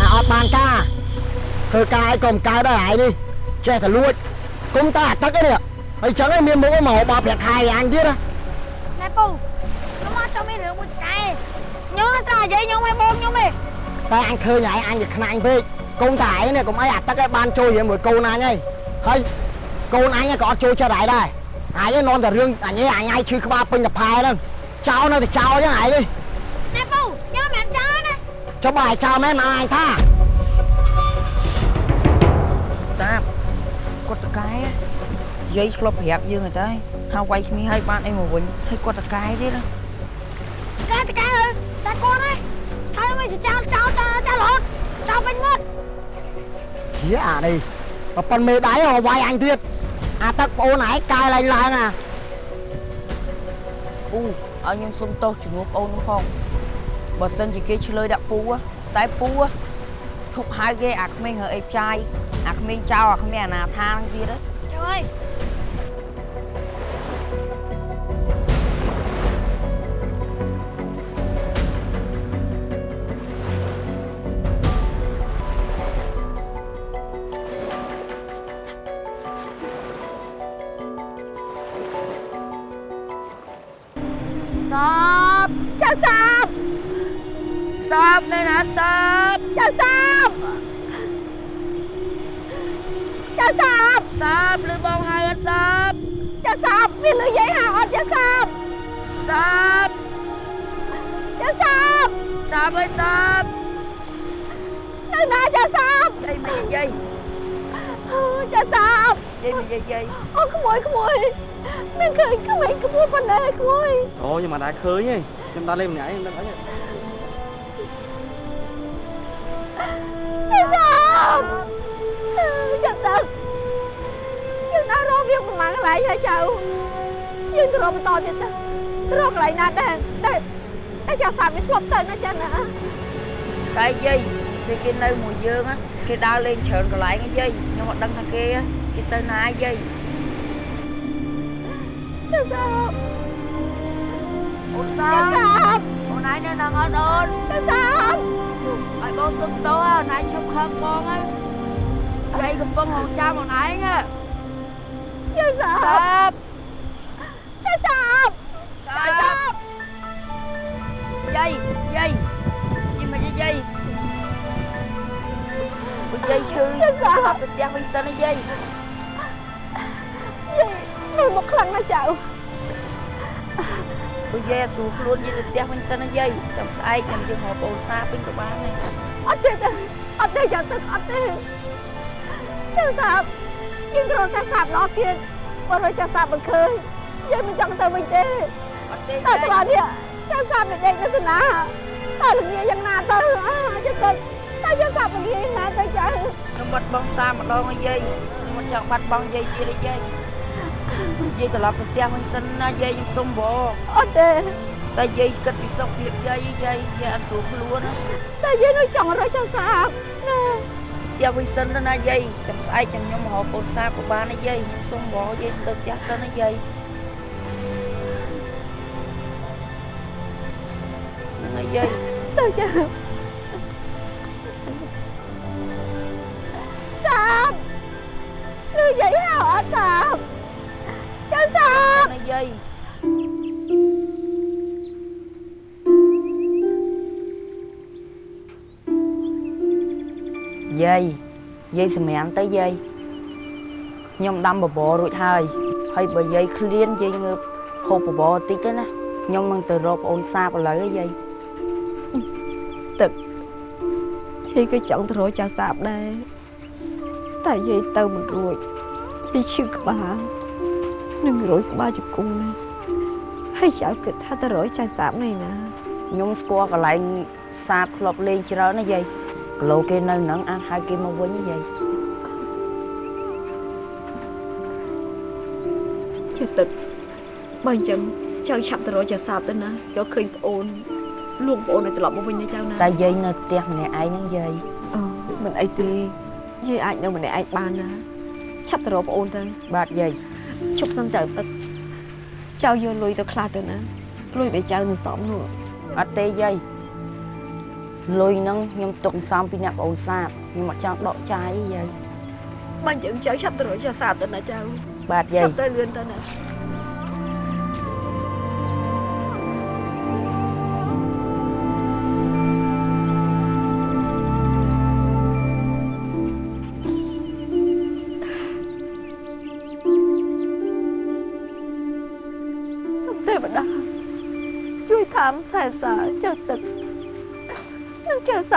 អាអត់បានការធ្វើការឲ្យកុំកើតដល់ហើយនេះចេះតែលួចគុំតែអាទឹកឯនេះហើយចឹងឯងមានមុខមកបោប្រាក់ខែអញទៀតណាណែពូខ្ញុំមកចង់មានរឿងមួយកែខ្ញុំស្រានិយាយខ្ញុំឲ្យបងខ្ញុំទេតែអញឃើញហើយអញវាខ្នាញ់ពេកគុំតែឯងនេះកុំអីអាទឹកឯងបានចូលជាមួយកូនអញហើយហើយកូនអញក៏អត់ចូលចិត្តហើយដែរអញឯងនាំតែរឿងអញឯងអញឯងឈឺក្បាលពេញតែផែហ្នឹងចោលនៅតែចោលចឹងហើយនេះណែពូខ្ញុំមិនចោលណា ចុះបើឲ្យចោលមែនមកអញថាតាបគាត់តកែយាយធ្លាប់ប្រាប់យើងហើយតែថាវាយគ្នាឲ្យបានអីមកវិញហើយគាត់តកែទៀតណាកែតកែអើយតែគាត់ឯងហើយមិនចោលចោលចោលចោលរហូតចោលពេញមាត់ហៀអានេះប្រប៉ុនមេដៃហៅវាយអញទៀតអាទឹកប្អូនឯងកាយឡើងឡើងអាពូឲ្យខ្ញុំសុំទោសជំនួសបងនោះផង បើសិនជាគេឆ្លើយដាក់ពូហ៎តែពូហ៎ឈប់ហៅគេអាក្មេងរើអីផ្ចាយអាក្មេងចោលអាក្មេងអាណាថាហ្នឹងទៀតហ៎ trời ơi សាបចាសាប សាបនៅណាសាបចាសាបចាសាបសាបឬបងហៅអត់សាបចាសាបមានលុយយាយហៅអត់ចាសាបសាបចាសាបសាបអើយសាបនៅណាចាសាបយាយមិនយាយចាសាបយាយមិនយាយយាយអូក្មួយក្មួយមានឃើញក្មេងក្មួយប៉ុណ្ណេះក្មួយអូខ្ញុំមិនដែរឃើញទេខ្ញុំដល់លេងម្នាក់ឯងមិនដឹងអី ទឹកយើងដើររកវាប្រហែលកន្លែងហើយចៅយើងទៅរកបន្តទៀតទៅទៅរកកន្លែងណាដែរតែតែចាសាបវាធ្លាប់ទៅណាចាណាតែយាយពេលគេនៅមួយយើងណាគេដើរលេងច្រើនកន្លែងហ៎យាយខ្ញុំអត់ដឹងថាគេហ៎គេទៅណាយាយចាសាបអូនសាចាបសាបអូនឯងនៅនឹងអត់អូនចាសាបឲ្យបងសុំទោសអូនឯងឈប់ខឹងបងហើយ យាយកំពុងរងចាំអូនឯងហ៎ចាសាសាបបចាសាបសាបយាយយាយយីមិនយាយបើយាយឈឺចាសាបទៅផ្ទះវិញសិនណាយាយយាយមើលមកខ្លាំងណាស់ចៅបើយាយអត់ស្រួលខ្លួនយាយទៅផ្ទះវិញសិនណាយាយចាំស្អែកខ្ញុំយើងរកបងសាវិញក៏បានដែរអត់ទេទេអត់ទេចាទឹកអត់ទេ ចាសាបយើងត្រូវសាប់សាប់ដល់ទៀតបើរកចាសាបមិនឃើញយាយមិនចង់ទៅវិញទេអត់ទេតែស្មាននេះចាសាបមិនដេកនៅស្នាតែល្ងាយ៉ាងណាទៅអចាទឹកតែចាសាបល្ងាយ៉ាងណាទៅចៅខ្ញុំបាត់បង់សាម្ដងហើយយាយខ្ញុំមិនចង់បាត់បង់យាយទៀតទេយាយយាយត្រឡប់ទៅផ្ទះវិញសិនណាយាយខ្ញុំសុំបងអត់ទេតែយាយគិតពីសុខភាពយាយយាយយាយអត់ស្រួលខ្លួនណាតែយាយនៅចង់រកចាសាបណា ផ្ទះវិញសិនទៅណាយាយចាំស្អែកចាំខ្ញុំមករកកូនសាក៏បានដែរយាយខ្ញុំសុំបងយាយទៅផ្ទះសិនណាយាយហ្នឹងហើយយាយទៅចាសាបលឺយាយហៅអត់សាបចាសាបណាយាយ យាយយាយសម្រានទៅយាយខ្ញុំដាំបបររួចហើយហើយបើយាយឃ្លានយាយងើបហូបបបរតិចទៅណាខ្ញុំនឹងទៅរកប្អូនសាបឥឡូវហ៎យាយយាយក៏ចង់ទៅរកចាសាបដែរតែយាយទៅមិនរួចយាយឈឺក្បាលនឹងរួចក្បាលជង្គង់ណាហើយចៅគិតថាទៅរកចាសាបនេះណាខ្ញុំស្គាល់កន្លែងសាបធ្លាប់លេងច្រើនណាយាយ គីឡូគេនៅហ្នឹងអាចហៅគេមកវិញណាយាយចេះទឹកបើអញ្ចឹងចៅឆាប់ទៅរកចាសាបទៅណារកឃើញប្អូនលួងប្អូនឲ្យត្រឡប់មកវិញណាចៅណាតែយាយនៅផ្ទះម្នាក់ឯងហ្នឹងយាយអូមិនអីទេយាយអាចនៅម្នាក់ឯងបានណាឆាប់ទៅរកប្អូនទៅបាទយាយជប់សិនចៅទឹកចៅយកលុយទៅខ្លះទៅណាលុយដែលចៅសន្សំនោះអត់ទេយាយ លុយហ្នឹងខ្ញុំទុកសន្សំពីអ្នកប្អូនសាបខ្ញុំអត់ចង់ដកចាយទេយាយបើយើងចៅឆាប់ទៅរកចាសាបទៅណាចៅបាទយាឆាយប់ទៅលឿនទៅណា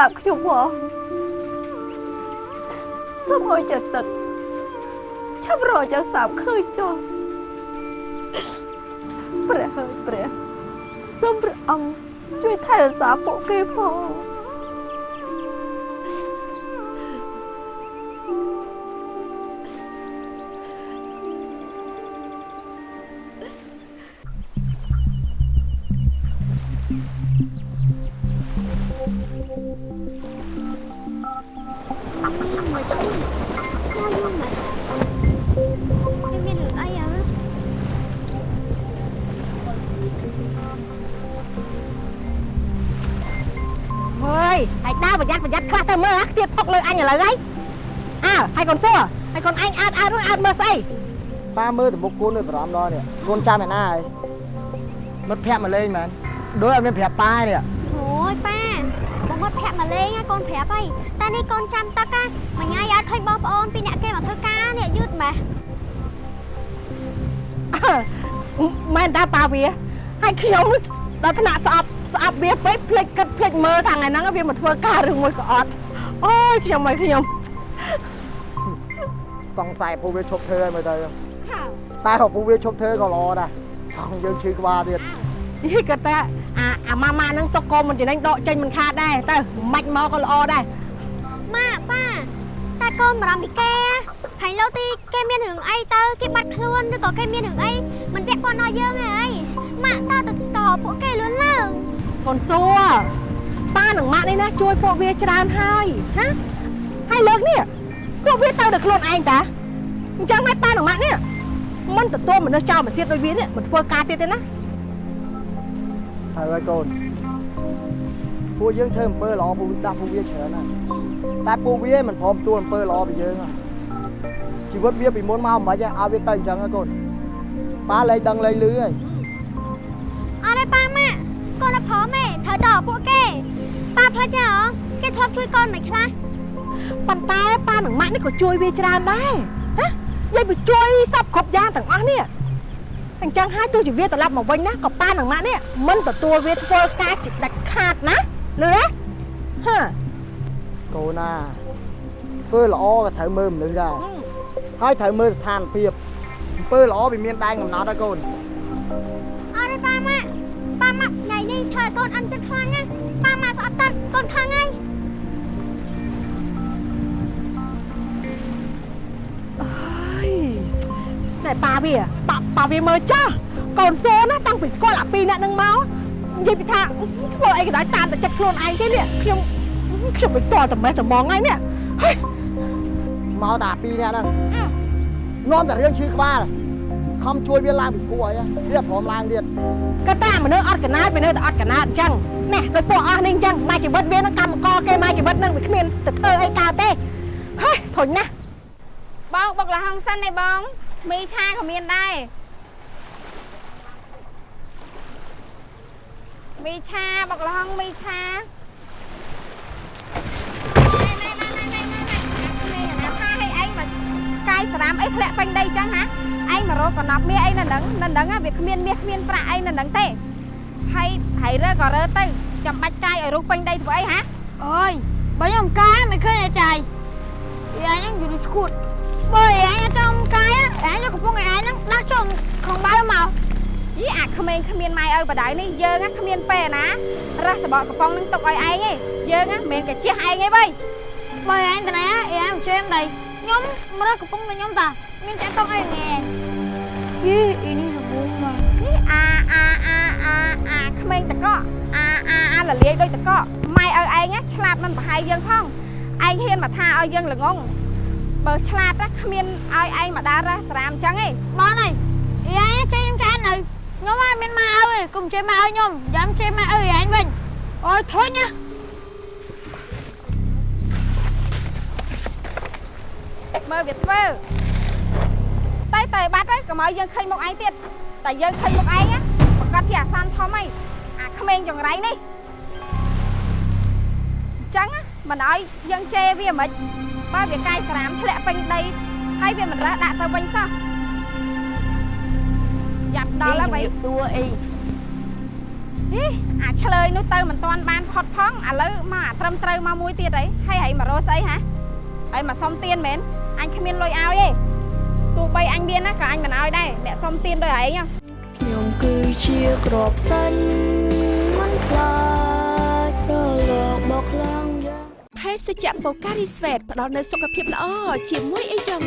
សាបខ្ញុំផងសូមឲ្យចៅទឹកឆាប់រកចៅសាបឃើញចុះព្រះហើយព្រះសូមព្រះអង្គជួយថែរក្សាពួកគេផង អាខ្ទៀតផុកលើអញឥឡូវហើយអើហើយកូនសួរហើយកូនអញអើតអើតនោះអើតមើលស្អីប៉ាមើលទៅមុខកូននៅបារម្ភដល់នេះកូនចាំឯណាហើយមិត្តភ័ក្ដិមកលេងមែនដូចអត់មានប្រាប់ប៉ានេះ Ôi ba បងមកភ័ក្រមកលេងហើយកូនប្រាប់ហើយតែនេះកូនចាំទឹកណាមួយថ្ងៃអត់ឃើញបងប្អូនពីអ្នកគេមកធ្វើការនេះយឺតម៉េះមែនតាប៉ាវាហើយខ្ញុំដល់ថ្នាក់ស្អប់ស្អប់វាពេកភ្លេចគិតភ្លេចមើលថាថ្ងៃហ្នឹងវាមកធ្វើការឬមួយក៏អត់ អូយខ្ញុំអើយខ្ញុំសង្ស័យពូវាឈប់ធ្វើហើយមើលទៅតែក៏ពូវាឈប់ធ្វើក៏ល្អដែរសងយើងឈឺក្បាលទៀតយីក៏តែអាអាម៉ាម៉ាហ្នឹងទុកកូនមិនចំណេញដកចេញមិនខាតដែរទៅមិនមកក៏ល្អដែរម៉ាក់ប៉ាតែកូនបារម្ភពីគេខាញ់លោទីគេមានរឿងអីទៅគេបាត់ខ្លួនឬក៏គេមានរឿងអីមិនពាក់ព័ន្ធដល់យើងទេអីម៉ាក់តើទៅតពួកគេលឿនឡើងកូនសួរ ប៉ានិងម៉ាក់នេះណាជួយពួកវាច្រើនហើយណាហើយលើកនេះពួកវាទៅតែខ្លួនឯងតាអញ្ចឹងហើយប៉ានិងម៉ាក់នេះមិនទទួលមនុស្សចោលមកទៀតដូចវានេះមិនធ្វើការទៀតទេណាហើយហើយកូនពួកយើងធ្វើអំពើល្អពួកដាក់ពួកវាច្រើនណាស់តែពួកវាមិនព្រមទទួលអំពើល្អពីយើងហ៎ជីវិតវាពីមុនមកមិនខ្មិចឲ្យវាទៅអញ្ចឹងហ៎កូនប៉ាលែងដឹងលែងលឺហើយអត់ទេប៉ាម៉ាក់ កូនអត់ព្រមទេត្រូវតពួកគេប៉ាផ្លាច់ទេហ៎គេធ្លាប់ជួយកូនមិនខ្លះប៉ុន្តែប៉ានិងម៉ាក់នេះក៏ជួយវាច្រើនដែរហ៎យាយវាជួយសពគ្រប់យ៉ាងទាំងអស់នេះអញ្ចឹងហើយទោះជាវាត្រឡប់មកវិញណាក៏ប៉ានិងម៉ាក់នេះមិនទទួលវាធ្វើការជាដាច់ខាតណាលឺទេហ៎កូនណាធ្វើល្អក៏ត្រូវមើលមនុស្សដែរហើយត្រូវមើលស្ថានភាពអំពើល្អវាមានដែនកំណត់ហើយកូនអត់ទេប៉ាម៉ាក់ ប៉ាម៉ាក់ញ៉ៃនេះធ្វើឲ្យកូនអន់ចិត្តខ្លាំងណាស់ប៉ាម៉ាក់ស្អប់តាត់កូនខឹងហើយតែប៉ាវាប៉ាប៉ាវាមើលចាស់កូនសូណាតាំងពីស្គាល់អាពីរអ្នកនឹងមកនិយាយពីថាធ្វើអីក៏ដោយតាមតែចិត្តខ្លួនឯងទេនេះខ្ញុំខ្ញុំមិនតល់តែមេះតែមកហ្នឹងនេះហើយមកតែអាពីរអ្នកហ្នឹងនាំតែរឿងឈឺក្បាល ខំជួយវាឡើងពីគួរអីវាព្រមឡើងទៀតក៏តាមនុស្សអត់កណាតវានៅតែអត់កណាតអញ្ចឹងណែដោយពួកអស់នេះអញ្ចឹងមកជីវិតវានឹងកម្មករគេមកជីវិតនឹងវាគ្មានទៅធ្វើអីកើតទេហើយធុញណាស់បងបុកលហុងសិនឯបងមីឆាក៏មានដែរមីឆាបុកលហុងមីឆាណែណែណែណែណែណែណែណាថាឲ្យឯងមកកាយស្រាមអីធ្លាក់ពេញដីចឹងណា ឯងមករកកណប់មាសអីនៅហ្នឹងនៅហ្នឹងវាគ្មានមាសគ្មានប្រាក់អីនៅហ្នឹងទេហើយហើយរើក៏រើទៅចាំបាច់កាយឲ្យរុះពេញដីធ្វើអីហាអូយបើខ្ញុំកាយមិនឃើញអាចារ្យយាយហ្នឹងយូរឈួតបើយាយអត់ចង់កាយអាយកំពុងឲ្យអាយហ្នឹងដាក់ចុងក្នុងបៅមកយីអាក្មេងគ្មានម៉ែឲ្យបដៅនេះយើងណាគ្មានពេលណារះសបកកំប៉ុងនឹងទុកឲ្យឯងឯងយើងណាមិនមែនកាជះឯងឯងបីបើអាយតាណាអាយមកជេមដៃខ្ញុំមករកកំពុងតែខ្ញុំតា Ini cakep ini. Ih, ini lebih mah. Ini a a a a a ក្មេងតកអាអាអាលលាយដូចតកម៉ែឲ្យឯងឆ្លាតមិនប្រហែលយើងផងឯងហ៊ានមកថាឲ្យយើងល្ងងបើឆ្លាតណាគ្មានឲ្យឯងមកដើររះសារាមអញ្ចឹងឯងបងអើយយាយចេញខ្ញុំចាននៅខ្ញុំអត់មានមកអើយកុំចេញមកឲ្យខ្ញុំយ៉ាំចេញមកអើយឯងវិញអូយធុញណាមើលវាធ្វើ តែតែបាត់ហើយកុំឲ្យយើងឃើញមុខឯងទៀតតែយើងឃើញមុខឯងណាប្រកាសជាអាសន្នធំហើយអាក្មេងចង្រៃនេះអញ្ចឹងណាមិនឲ្យយើងជេរវាមិនបើវាកាយសារ៉ាមធ្លាក់ពេញដីហើយវាមិនរើសដាក់ទៅវិញសោះចាប់ដល់ហើយអីបីជំរាបសួរអីហីអាឆ្លើយនោះទៅមិនទាន់បានផុតផងឥឡូវមកអាត្រឹមត្រូវមកមួយទៀតអីហើយហីមករស់ស្អីហ៎ហើយមកសុំទៀនមែនអញគ្មានលុយឲ្យទេ ទោះបីអញមានណាក៏អញមិនឲ្យដែរអ្នកសុំទៀនដោយឯងហ៎ខ្ញុំគឺជាក្របសាញ់មិនខ្លាចរលកបោកខ្លាំងយ៉ាងភេសជ្ជៈបូការីស្វេតផ្ដល់នូវសុខភាពល្អជាមួយអីចឹង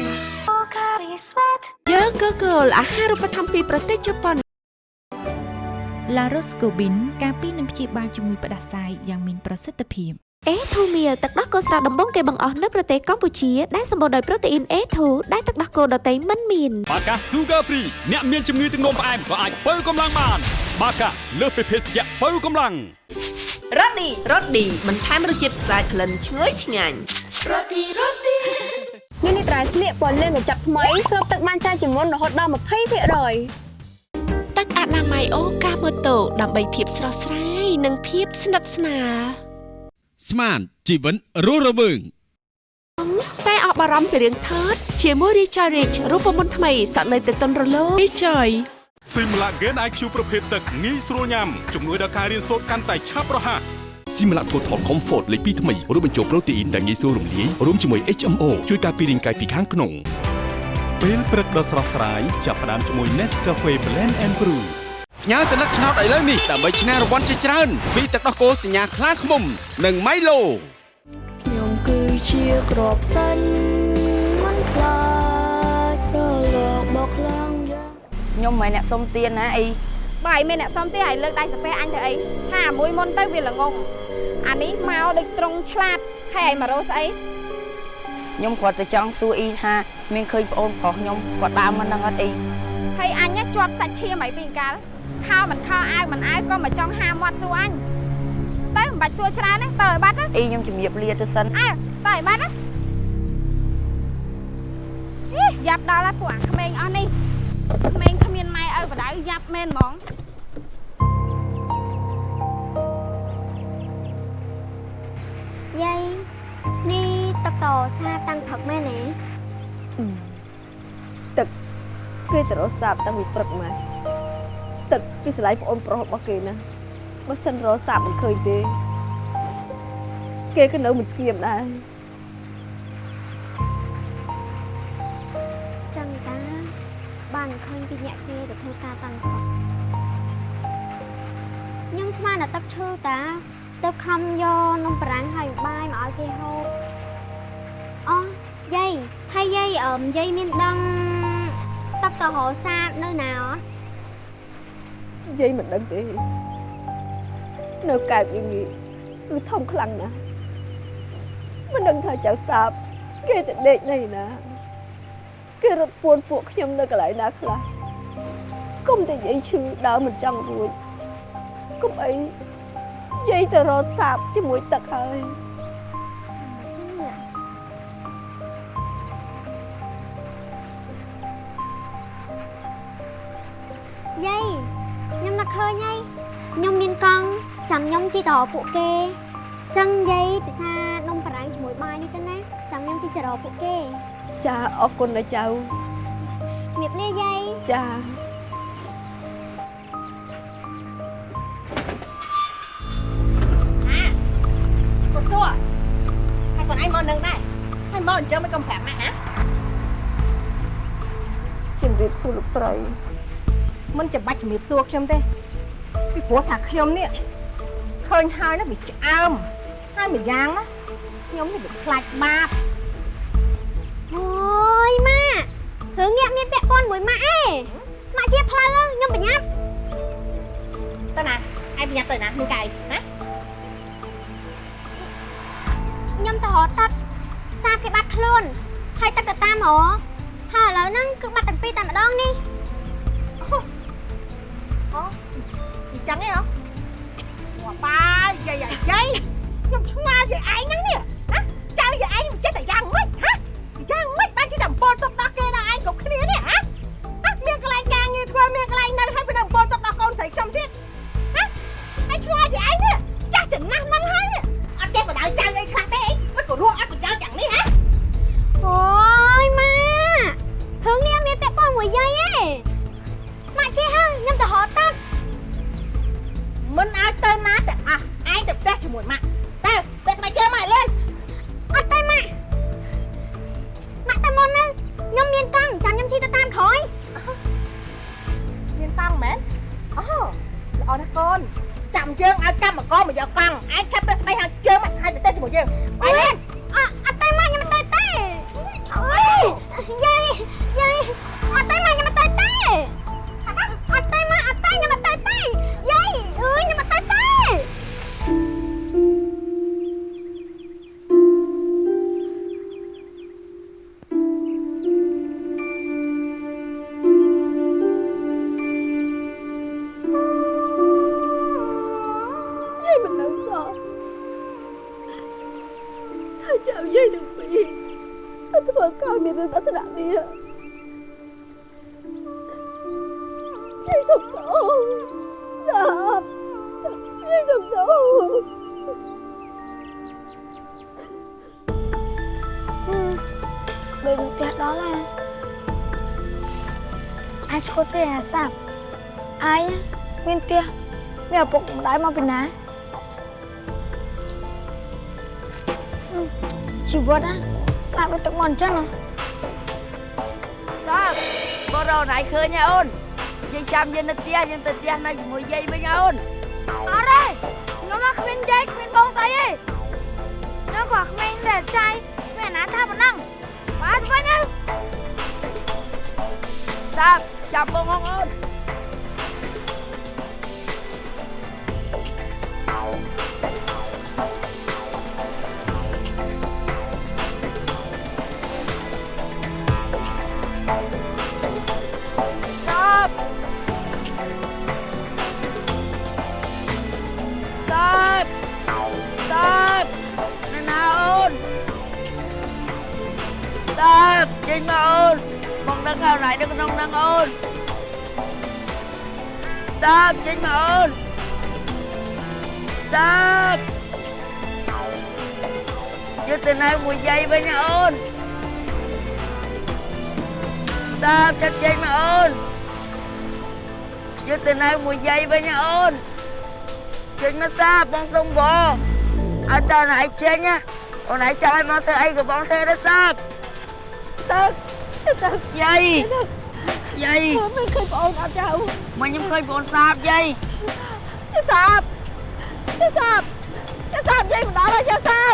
បូការីស្វេតយើងក៏គោលអាហារូបត្ថម្ភពីប្រទេសជប៉ុនឡារ៉ូស្កូប៊ីនការពីនឹងព្យាបាលជំងឺផ្ដាសាយយ៉ាងមានប្រសិទ្ធភាព អេធូមៀទឹកដោះគោស្រស់ដំបងគេបង្អស់នៅប្រទេសកម្ពុជាដែលសម្បូរដោយប្រូតេអ៊ីនអេធូដែលទឹកដោះគោដតៃមិនមានបាកា Sugar Free អ្នកមានជំងឺទឹកនោមផ្អែមក៏អាចបើកម្លាំងបាន បាកាលើសពីភេសជ្ជៈបើកម្លាំងរ៉ូឌីរ៉ូឌីបន្ថែមរសជាតិស្អាតក្លិនឈ្ងុយឆ្ងាញ់នេះនេះត្រៃស្លៀកពណ៌លឿងកញ្ចប់ថ្មីស្រូបទឹកបានច្រើនជាងមុនរហូតដល់20%ទឹកអនាម័យអូកាម៉ូតូដើម្បីភាពស្រស់ស្រាយនិងភាពស្និទ្ធស្នាល ស្មានជីវិតរស់រវើងតែអបអរំពីរឿងថតជាមួយ Richard Rich រូបមន្តថ្មីសក់នៅទៅតុនរលោង Richard ស៊ីមឡាហ្គេន IQ ប្រភេទទឹកងាយស្រួលញ៉ាំជំនួយដល់ការរៀនសូត្រកាន់តែឆាប់រហ័សស៊ីមឡាថូថល Comfort លេខ2ថ្មីរួមបញ្ចូលប្រូតេអ៊ីនដែលងាយស្រួលរំលាយរួមជាមួយ HMO ជួយការពាររាងកាយពីខាងក្នុងពេលព្រឹកដ៏ស្រស់ស្រាយចាប់ផ្ដើមជាមួយ Nescafe Blend and Brew ញ៉ាសន្លឹកឆ្នោតឥឡូវនេះដើម្បីឈ្នះរង្វាន់ជាច្រើនពីទឹកដោះគោសញ្ញាខ្លាឃ្មុំនិង Milo ខ្ញុំគឺជាក្របសាញ់មិនខ្លាចរលកបោកខ្លាំងយ៉ាងខ្ញុំមិនមែនអ្នកសុំទៀនណាអីបើឯងមានអ្នកសុំទេឲ្យលើកដៃសាពះអញទៅអីថាអាមួយមុនទៅវាល្ងងអានេះមកដូចត្រង់ឆ្លាតហើយឯងមករស់ស្អីខ្ញុំគាត់ទៅចង់សួរអ៊ីថាមានឃើញប្អូនប្រុសខ្ញុំគាត់ដើរមកនឹងអត់អីហើយអញណាជាប់សាច់ឈាមអីពីកាល ខោមិនខោអាវមិនអាវក៏មកចង់ហាមាត់សួរអញទៅមិនបាច់សួរច្រើនទេទៅឲ្យបាត់ណាអ៊ីខ្ញុំជំរាបលាទៅសិនអើទៅឲ្យបាត់ណាហីយ៉ាប់ដល់ហើយពួកអាក្មេងអស់នេះក្មេងគ្មានម៉ែឪបដៅយ៉ាប់មែនហ្មងយាយនេះទឹកតសាតាំងផឹកមែនទេគេទៅរកសាប់តាំងពីព្រឹកមក ទឹកពីស្រ័យប្អូនប្រុសរបស់គេណាបើសិនរកសាប់មិនឃើញទេ គេក៏នៅមិនស្ងៀមដែរចឹងតា បានឃើញពីអ្នកគេទៅធ្វើការតាំងផឹកខ្ញុំស្មានតែទឹកឈឺតាទៅខំយកនំបារាំងហើយបាយមកឲ្យគេហូបអូយាយហើយយាយអឺយាយមានដឹងទឹកតរសានៅណាអត់និ យាយមិនដឹងទេនៅកែបយ៉ាងនេះគឺធំខ្លាំងណាស់មិនដឹងថាចៅសាបគេទៅដេកនៅណា គេរត់ពួនពួកខ្ញុំនៅកន្លែងណាខ្លះគុំតែយាយឈឺដើរមិនចង់រួចគុំអីយាយទៅរត់សាបជាមួយទឹកហើយ ឃើញហើយខ្ញុំមានកង់ចាំខ្ញុំជិះទៅរកពួកគេចឹងយាយពិសានំបារាំងជាមួយបាយនេះទៅណាចាំខ្ញុំជិះទៅរកពួកគេ ចាអរគុណណាស់ចៅជំរាបលាយាយចាគាត់ទួហើយគាត់ឯងមកនឹងដែរហើយមកអញ្ចឹងមិនកំប្រាប់ម៉ាក់ហ៎ជំរាបសួរលោកស្រីមិនចាំបាច់ជំរាបសួរខ្ញុំទេ ពីព្រោះថាខ្ញុំនេះឃើញហើយណាវាឆ្អើមហើយមួយយ៉ាងណាខ្ញុំនេះវាខ្លាចបាបអូយម៉ាក់រឿងញាក់មានពាក់ព័ន្ធមួយម៉ាក់ឯងម៉ាក់ជាផ្លូវខ្ញុំប្រញាប់ទៅណាឯងប្រញាប់ទៅណានឹងកាយណាខ្ញុំទៅរកទឹកសាបគេបាត់ខ្លួនហើយទឹកទៅតាមរកហើយឥឡូវហ្នឹងគឺបាត់ទាំងពីរតែម្ដងនេះអញ្ចឹងឯងហ៎មកបាយយាយយាយយាយខ្ញុំឆ្ងល់យាយឯងហ្នឹងនេះណាចៅយាយឯងមិនចេះតែយ៉ាងម៉េចហ៎យ៉ាងម៉េចបែពោលទុកដល់គេដល់ឯងគ្រប់គ្នានេះហ៎ហ៎មានកន្លែងការងារធ្វើមានកន្លែងនៅហើយពីនឹងពោលទុកដល់កូនស្រីខ្ញុំទៀតហ៎ហើយឆ្ងល់ជាឯងនេះចាស់ចំណាស់ហ្នឹងហើយនេះអត់ចេះបដៅចៅអីខ្លះទេអីមិនក៏រស់អត់ក៏ចៅយ៉ាងនេះហ៎អូយម៉ារឿងនេះមានពាក់ព័ន្ធមួយយាយឯង មិនឲ្យទៅណាទាំងអស់ឯងទៅផ្ទះជាមួយម៉ាក់ទៅទៅស្បែកជើងមកលេងអត់ទេម៉ាក់ម៉ាក់តែមុនហ្នឹងខ្ញុំមានកង់ចាំខ្ញុំជិះទៅតាមក្រោយមានកង់មែនអូល្អណាស់កូនចាំជើងឲ្យកម្មករមកយកកង់ឯងឆាប់ទៅស្បែកហើយជើងមកឲ្យទៅផ្ទះជាមួយយើងไปលេង ស្គតទេអាសាប់អាយមានផ្ទះមានឪពុកម្ដាយមកពីណាជីវិតណាសាប់ដូចទឹកមកអញ្ចឹងណាបាទបងរកណៃឃើញហ៎អូនយាយចាំយើងនៅផ្ទះយើងទៅផ្ទះនៅជាមួយយាយវិញហ៎អូនអត់ទេខ្ញុំមកគ្មានយាយគ្មានបងស្អីទេខ្ញុំក៏គ្មានតែចៃគ្មានអាណាថាប៉ុណ្ណឹងបាទវិញទៅសាប់ ចាំបងហងអូន Chứ từ nay 1 giây với nha ôn! សាបចិត្តចេញមកអូនយកទៅនៅមួយយាយវិញណាអូនចេញមកសាបបងសុំបងឲ្យតើណៃចេញណាអូនឯងចង់ឲ្យមកធ្វើអីក៏បងធ្វើទៅសាបទៅទៅយាយយាយមិនឃើញបងអូនអត់ចៅមកខ្ញុំឃើញបងសាបយាយចេះសាបចេះសាបចេះសាបយាយមិនដល់ហើយចេះសាប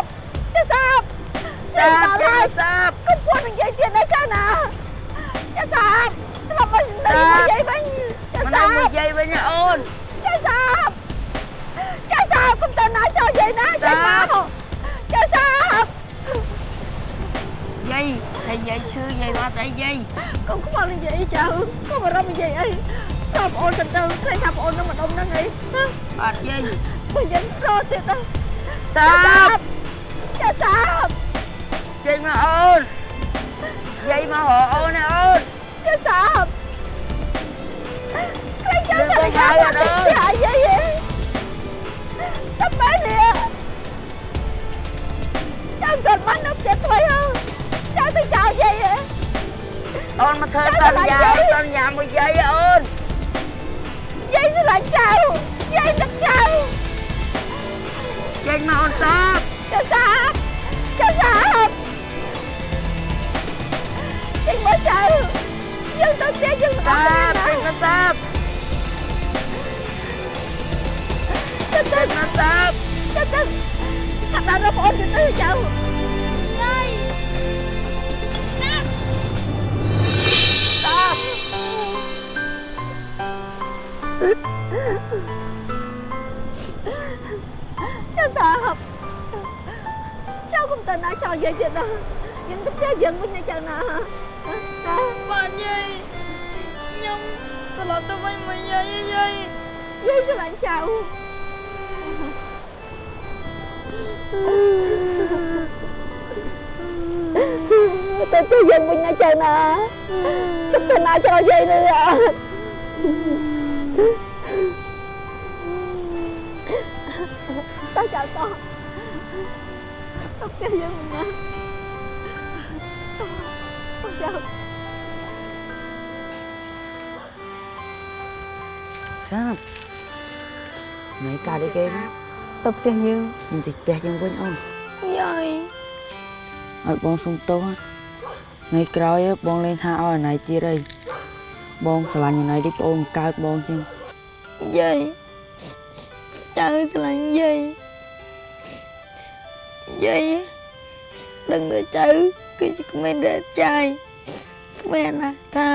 ចេះសាប សាបចេញមកសាបកុំពួននឹងយាយទៀតណាចាណាចេះសាបធ្លាប់មកនៅជាមួយយាយវិញចេះមកនៅសាបមួយយាយវិញណាអូនចេះសាបចេះសាបកុំទៅណាចោលយាយណាចេះមកចេះសាបយាយហើយយាយឈឺយាយមកទៅយាយកុំខ្វល់និយាយចៅកុំបារម្ភនិយាយអីតើបងអូនទៅទៅឃើញថាបងអូននឹងម្ដុំហ្នឹងអីអត់យាយបើយើងរត់ទៀតទៅសាបចេះសាប ចេញមកអូនយាយមករកអូនណាអូនចេះសាបឃើញចៅលើសករិហៅយាអមកត់អើយទៅអាយាយឯងតែបែរនេះចៅគាត់មកនៅផ្ទះថ្មីហ៎ចៅទៅចោលយា អូនមកធ្វើសន្យាសន្យាមួយយាយអូនយាយស្រឡាញ់ចៅយាយនឹកចៅចេញមកអូនសាបចៅសាបចៅសាបចេញមកចៅយើងទៅផ្ទះយើងមិនអសាត់បចេញមកសាបទៅទៅចេញមកសាបទៅទៅឆាប់ដល់រកបងអូនទៅទៅចៅយាយណាស់សាបចៅសាបចៅកុំទៅណាចោលយាយទៀតណាយើងទៅផ្ទះយើងវិញណាចៅណាណា បាទយាយខ្ញុំត្រឡប់ទៅវិញមកយាយយាយយាយស្រឡាញ់ចៅទៅទៅយើងវិញណាចៅណាជិបទៅណាចោលយាយនេះអត់តោះចៅតោះទៅផ្ទះយើងវិញណាតោះចៅ សាបណៃកាដូចគេណាទៅផ្ទះយើងខ្ញុំទៅផ្ទះយើងវិញអូនយាយឲ្យបងសុំទោសថ្ងៃក្រោយបងលេងថាឲ្យអណៃទៀតអីបងស្រឡាញ់អណៃដូចប្អូនកើតបងជាងយាយចៅស្រឡាញ់យាយយាយដឹងថាចៅគឺជាក្មេងដែលចាយ ក្មេងអណាថា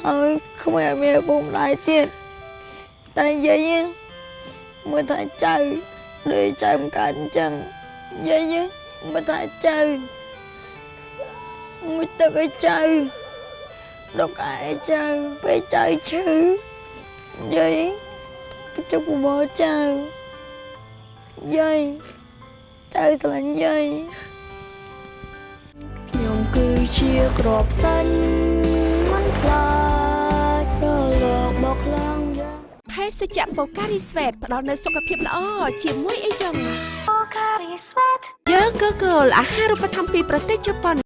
ហើយក្មេងអត់មានឪពុកម្ដាយទៀតតែយាយមើលថាចៅដូចចៅមិនកើតអញ្ចឹងយាយមើលថាចៅមួយទឹកឲ្យចៅដកឯចៅពេលចៅឈឺយាយបញ្ចុកបបរចៅយាយចៅស្រឡាញ់យាយខ្ញុំគឺ ជាក្របសាញ់មិនខ្លាចរលកបោកខ្លាំងយ៉ាងភេសជ្ជៈបូការីស្វេតផ្ដល់នូវសុខភាពល្អជាមួយអីចឹងបូការីស្វេតយើងក៏គោលអាហារូបត្ថម្ភពីប្រទេសជប៉ុន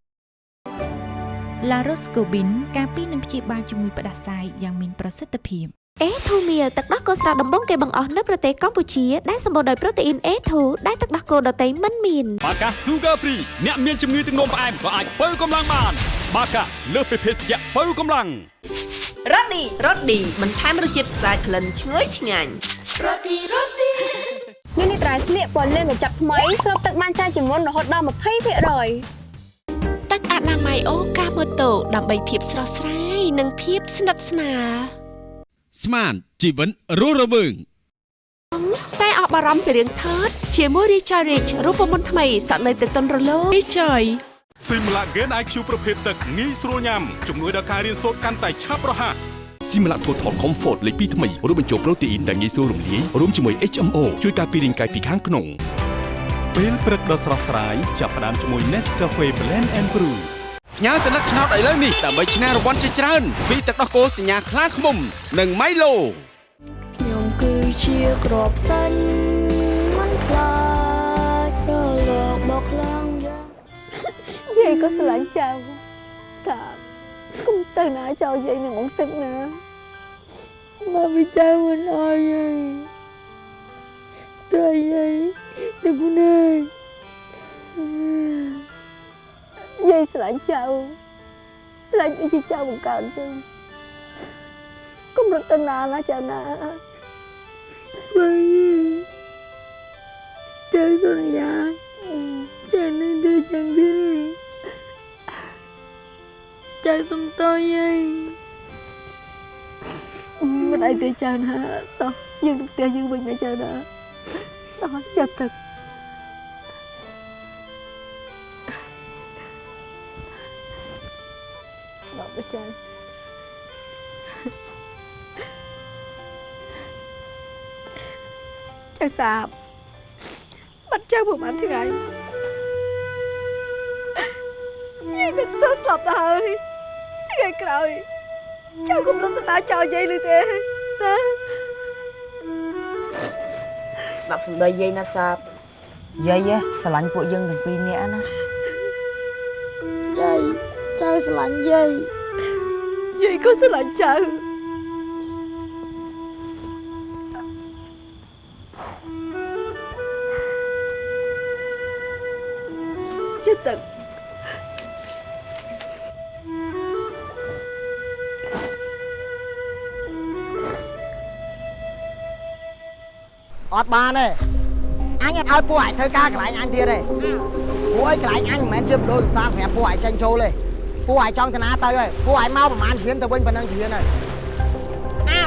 ឡារ៉ូស្កូប៊ីនការពីនឹងព្យាបាលជំងឺផ្ដាសាយយ៉ាងមានប្រសិទ្ធភាព អេធូមៀលទឹកដោះគោស្រស់ដំបងគេបង្អស់នៅប្រទេសកម្ពុជាដែលសម្បូរដោយប្រូតេអ៊ីន A2 ដែលទឹកដោះគោដតៃមិនមានបាកា Sugar Free អ្នកមានជំងឺទឹកនោមផ្អែមក៏អាចបើកម្លាំងបាន បាកាលើសពីភេសជ្ជៈបើកម្លាំងរ៉ូឌីរ៉ូឌីបន្ថែមរសជាតិស្អាតក្លិនឈ្ងុយឆ្ងាញ់រ៉ូឌីរ៉ូឌីនេះនេះត្រៃស្លៀកពណ៌លឿងកញ្ចប់ថ្មីស្រូបទឹកបានច្រើនជាងមុនរហូតដល់20%ទឹកអនាម័យអូកាម៉ូតូដើម្បីភាពស្រស់ស្រាយនិងភាពស្និទ្ធស្នាល ស្មានជីវិតរស់រវើងតែអបអរំពីរឿងថតជាមួយ Richard Rich រូបមន្តថ្មីសក់នៅទៅតុនរលោង Richard ស៊ីមឡាហ្គេន IQ ប្រភេទទឹកងាយស្រួលញ៉ាំជំនួយដល់ការរៀនសូត្រកាន់តែឆាប់រហ័សស៊ីមឡាថូថល Comfort លេខ2ថ្មីរួមបញ្ចូលប្រូតេអ៊ីនដែលងាយស្រួលរំលាយរួមជាមួយ HMO ជួយការពាររាងកាយពីខាងក្នុងពេលព្រឹកដ៏ស្រស់ស្រាយចាប់ផ្ដើមជាមួយ Nescafe Blend and Brew ផ្ញើសញ្ញាឆ្នោតឥឡូវនេះដើម្បីឈ្នះរង្វាន់ជាច្រើនពីទឹកដោះគោសញ្ញាខ្លាឃ្មុំ និង Milo ខ្ញុំគឺជាក្របសាញ់មិនខ្លាចរលកបោកខ្លាំងយ៉ាងយាយក៏ស្រឡាញ់ចៅសាបគុំទៅណាចោលយាយនឹងអង្គទឹកណាមកវិចៅមិនអើយយាយទៅយាយ ស្រឡាញ់ចៅស្រឡាញ់ដូចជាចៅបង្កើតអញ្ចឹងកុំរត់ទៅណាណាចៅណាបើយាយទៅសន្យាចានឹងទៅចាំទៀតចាសុំតយាយមិនអីទេចៅណាតោះយើងទៅផ្ទះយើងវិញណាចៅណាតោះចាប់ទឹក ចៅចៅសាបបាត់ចៅប្រហែលថ្ងៃយាយនឹងស្ទើរស្លាប់ទៅហើយថ្ងៃក្រោយចៅកុំរត់ទៅណាចោលយាយឬទេណាស្ដាប់សំដីយាយណាសាបយាយស្រឡាញ់ពួកយើងទាំងពីរនាក់ណាចៅចៅស្រឡាញ់យាយ យាយក៏ស្រឡាញ់ចៅជាទឹកអត់បានទេអញអត់ឲ្យពួកឯងធ្វើការកន្លែងអញ ទៀតទេពួកឯងកន្លែងអញមិនមែនជាមណ្ឌលកំសាន្តសម្រាប់ពួកឯងចេញចូលទេពួកឯងចង់ទៅណាទៅហើយពួកឯងមកប្រហែលជ្រៀនទៅវិញប៉ុណ្ណឹងជ្រៀនហើយអើ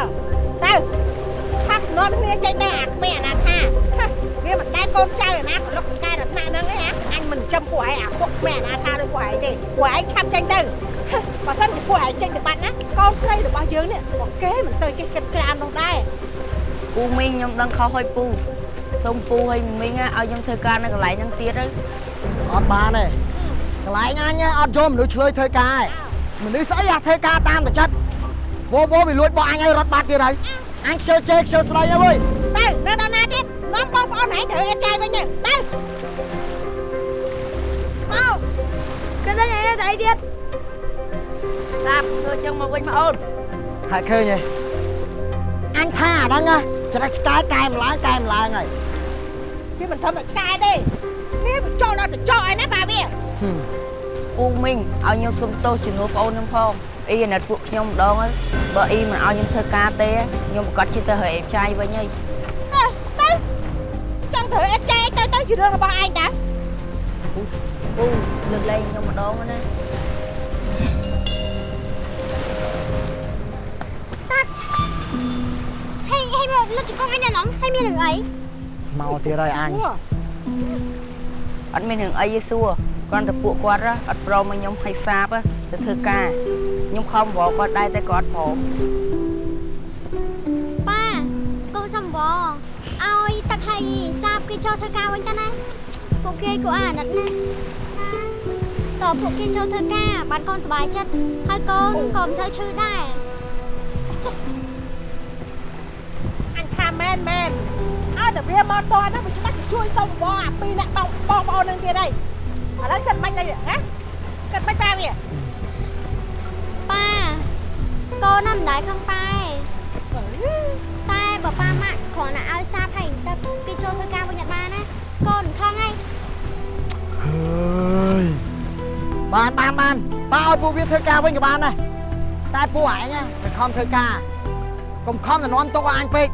ទៅថានាំគ្នាចេញទៅអាក្មេងអាណាថាវាមិនដែលកូនចៅអាណាក៏លុកកែរថ្នាក់ហ្នឹងទេអញមិនចាំពួកឯងអាពួកក្មេងអាណាថាដូចពួកឯងទេពួកឯងឆាប់ចេញទៅបើសិនជាពួកឯងចេញទៅបាត់ណាកូនស្រីរបស់យើងនេះពួកគេមិនទៅចេះគិតច្រើននោះដែរពូមីងខ្ញុំដឹងខុសហើយពូសូមពូហើយមីងឲ្យខ្ញុំធ្វើការនៅកន្លែងហ្នឹងទៀតទៅអត់បានទេ កន្លែងអញអត់យកមនុស្សឆ្លើយធ្វើការឯងមនុស្សស្អីអាធ្វើការតាមតែចិត្តវោវោវាលួចបោះអញឲ្យរត់បាត់ទៀតហើយអញខ្ជិលជេរខ្ជិលស្ដីហើយវើយទៅនៅដល់ណាទៀតនាំបងប្អូនឯងត្រូវអត់ចាយវិញទៅទៅមកគេតែឯងតែទៀតតាមធ្វើចឹងមកវិញមកអូនហើយឃើញទេអញថាអាហ្នឹងណាច្រឹកឆ្កែកែម្ឡើងកែម្ឡើងហើយវាមិនធំតែឆ្កែទេវាបញ្ចូលដល់ទៅចោឯណាបាទវា អ៊ូមីងឲ្យខ្ញុំសុំទោសជំនួសបងអូនខ្ញុំផងអ៊ីអាណិតពួកខ្ញុំម្ដងហើយបើអ៊ីមិនឲ្យខ្ញុំធ្វើការទេខ្ញុំប្រកាសជិះទៅហើយអេបចាយវិញហើយទៅចង់ត្រូវអត់ចាយទៅទៅជារឿងរបស់ឯងតាពូលើកលែងខ្ញុំម្ដងណាហើយហើយមកលុតចង្កងឯងណងហើយមានរឿងអីមកទៀតហើយអញអត់មានរឿងអីទេសួរ គ្រាន់តែពួកគាត់ណាអត់ព្រមឲ្យខ្ញុំឲ្យសាបទៅធ្វើការខ្ញុំខំបរគាត់ដែរតែគាត់ព្រមប៉ាកូនសំបឲ្យទឹកហើយសាបគេចូលធ្វើការវិញតាណាពួកគេក៏អាណិតណាតើពួកគេចូលធ្វើការបានកូនសុបាយចិត្តហើយកូនក៏មិនសូវឈឺដែរអញថាមែនមែនឲ្យតែវាមកតហ្នឹងវាច្បាស់ទៅជួយសុំបងអាពីរអ្នកបងបងប្អូននឹងទៀតហើយ ឥឡូវគិតមិនអីណាគិតមិនប៉ាវាប៉ាកូនណាមិនដែរខឹងប៉ាឯងតែបើប៉ាម៉ាក់គ្រាន់តែឲ្យសាបហើយទឹកគេចូលធ្វើការវិញអត់បានណាកូនខឹងហើយហើយបានបានបានប៉ាឲ្យពួកវាធ្វើការវិញក៏បានដែរតែពួកឯងណាមិនខំធ្វើការកុំខំទៅនាំទុកឲ្យអញពេក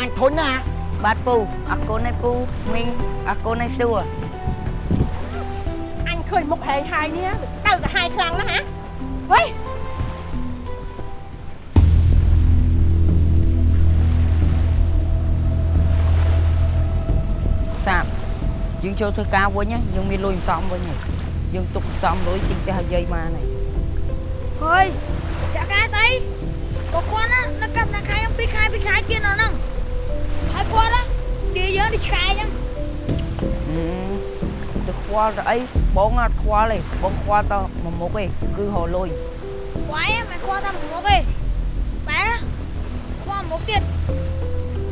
អញធុញណាបាទពូអរគុណឯពូមីងអរគុណឯសួរអញ ឃើញមុខហែងហាយនេះទៅក៏ហាយខ្លាំងណាស់ហ៎ហុយសាបយើងចូលធ្វើការវិញណាយើងមានលុយសំវិញហើយយើងទុកសំលុយទិញផ្ទះឲ្យយាយបានហើយហើយចាក់កាស្អីក៏គាត់ណានៅកាប់ណាខែខ្ញុំពីរខែពីរខែទៀតនៅហ្នឹងហើយគាត់ណានិយាយយើងដូចឆ្កែអញ្ចឹងហឹមទៅ ខ្វល់ទៅអីបងអត់ខ្វល់ទេបងខ្វល់តែមួយមុខទេគឺរលុយវាយមិនខ្វល់តាមមុខទេបែរខ្វល់មុខទៀត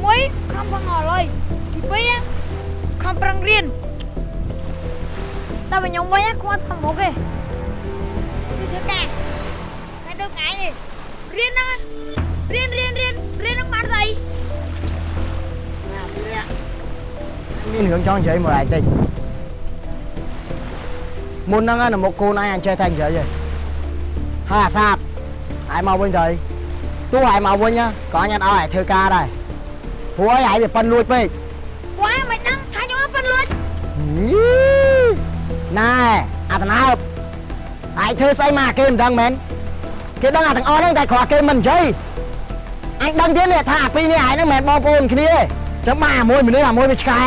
មួយខំប្រឹងអស់លុយទីពីរខំប្រឹងរៀនតែខ្ញុំវិញខ្វល់តាមមុខទេគឺធ្វើការតែទៅថ្ងៃទេរៀនហ្នឹងរៀនរៀនរៀនរៀនហ្នឹងបានស្អីមានរឿងចង់និយាយមួយឯងតិច មុនហ្នឹងណាមុខកូនឯងអញចេះតែនិយាយឯងហើយអាសាបឯងមកវិញទៅទោះឯងមកវិញណាក៏អញអត់ឲ្យឯងធ្វើការដែរព្រោះឯងវាប៉ិនលួចពេកវាយមិនដឹងថាខ្ញុំអត់ប៉ិនលួចញីណែអាតណើបឯងធ្វើស្អីមកគេមិនដឹងមែនគេដឹងអាទាំងអស់ហ្នឹងតែគ្រាន់គេមិននិយាយអញដឹងទៀតនេះថាអាពីរនេះឯងហ្នឹងមិនមែនបងប្អូនគ្នាទេចឹងមកអាមួយមនុស្សអាមួយវាឆ្កែ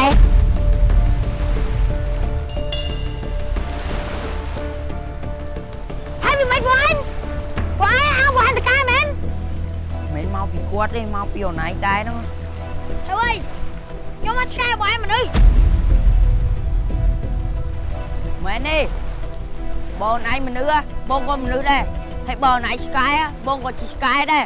គាត់ទេមកពីអូនឯងដែរហ្នឹងហើយខ្ញុំមកឆ្កែវាយមនុស្សមែនទេបងឯងមនុស្សហ៎បងក៏មនុស្សដែរហើយបងឯងឆ្កែហ៎បងក៏ជាឆ្កែដែរ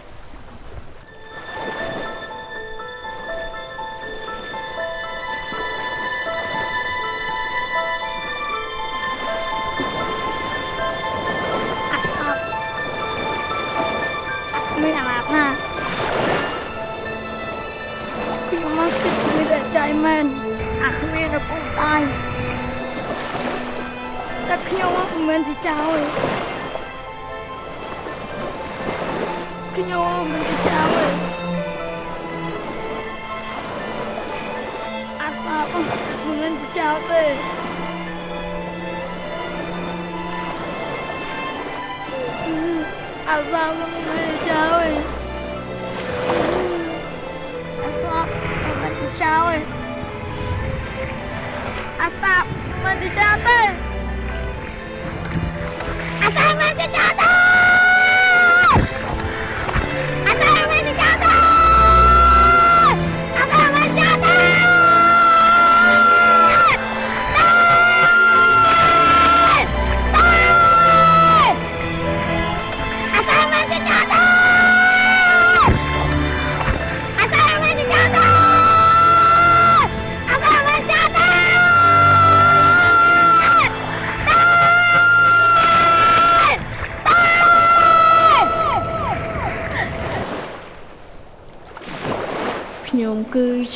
ខ្ញុំមិនមែនជាចៅទេខ្ញុំមិនជាចៅទេអាសាបមិនមែនជាចៅទេអាសាបមិន មែនជាចៅ